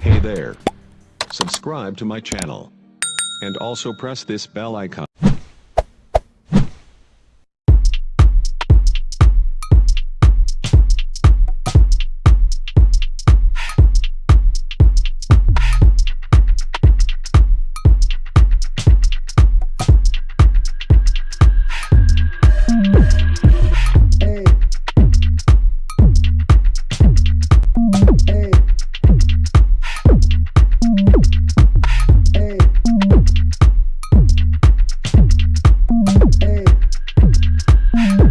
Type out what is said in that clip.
Hey there. Subscribe to my channel. And also press this bell icon. Mm-hmm.